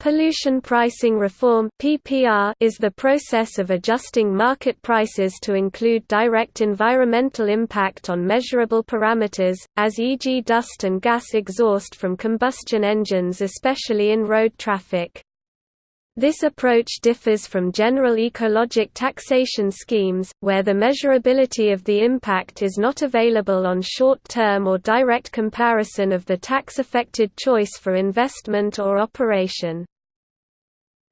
Pollution pricing reform (PPR) is the process of adjusting market prices to include direct environmental impact on measurable parameters, as e.g. dust and gas exhaust from combustion engines especially in road traffic. This approach differs from general ecologic taxation schemes, where the measurability of the impact is not available on short-term or direct comparison of the tax-affected choice for investment or operation.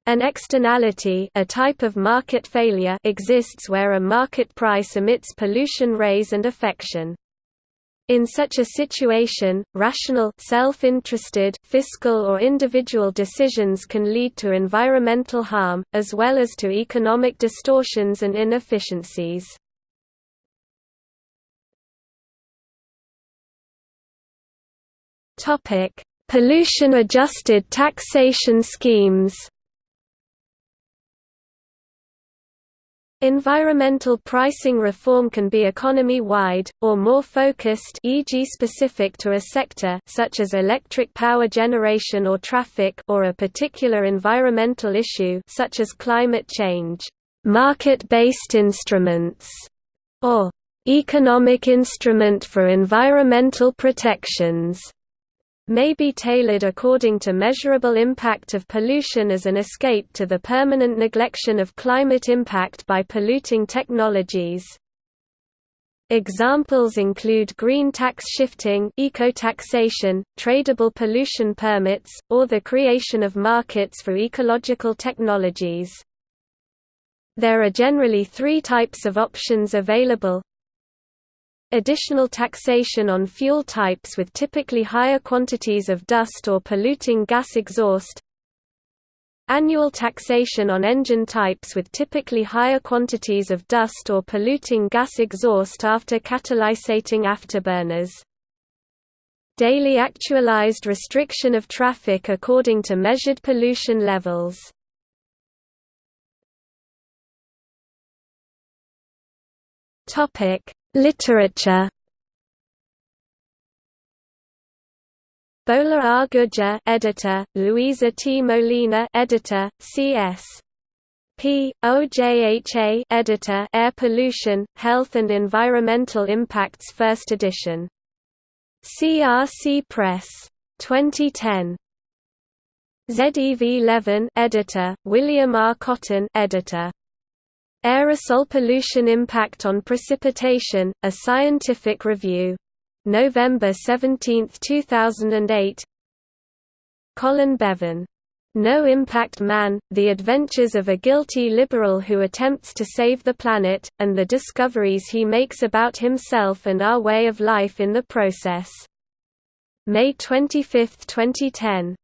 An externality a type of market failure exists where a market price emits pollution rays and affection. In such a situation, rational self-interested fiscal or individual decisions can lead to environmental harm, as well as to economic distortions and inefficiencies. Pollution-adjusted taxation schemes Environmental pricing reform can be economy-wide, or more focused e.g. specific to a sector such as electric power generation or traffic or a particular environmental issue such as climate change. Market-based instruments, or economic instrument for environmental protections may be tailored according to measurable impact of pollution as an escape to the permanent neglection of climate impact by polluting technologies. Examples include green tax shifting eco-taxation, tradable pollution permits, or the creation of markets for ecological technologies. There are generally three types of options available Additional taxation on fuel types with typically higher quantities of dust or polluting gas exhaust. Annual taxation on engine types with typically higher quantities of dust or polluting gas exhaust after catalysating afterburners. Daily actualized restriction of traffic according to measured pollution levels. Topic Literature Bhola R. Gurjar, editor; Luisa T. Molina, editor; C.S. P. OJHA, editor; Air Pollution, Health and Environmental Impacts, First edition. CRC Press. 2010. ZEV Levin, editor; William R. Cotton, editor. Aerosol Pollution Impact on Precipitation, A Scientific Review. November 17, 2008 Colin Beavan. No Impact Man, The Adventures of a Guilty Liberal Who Attempts to Save the Planet, and the Discoveries He Makes About Himself and Our Way of Life in the Process. May 25, 2010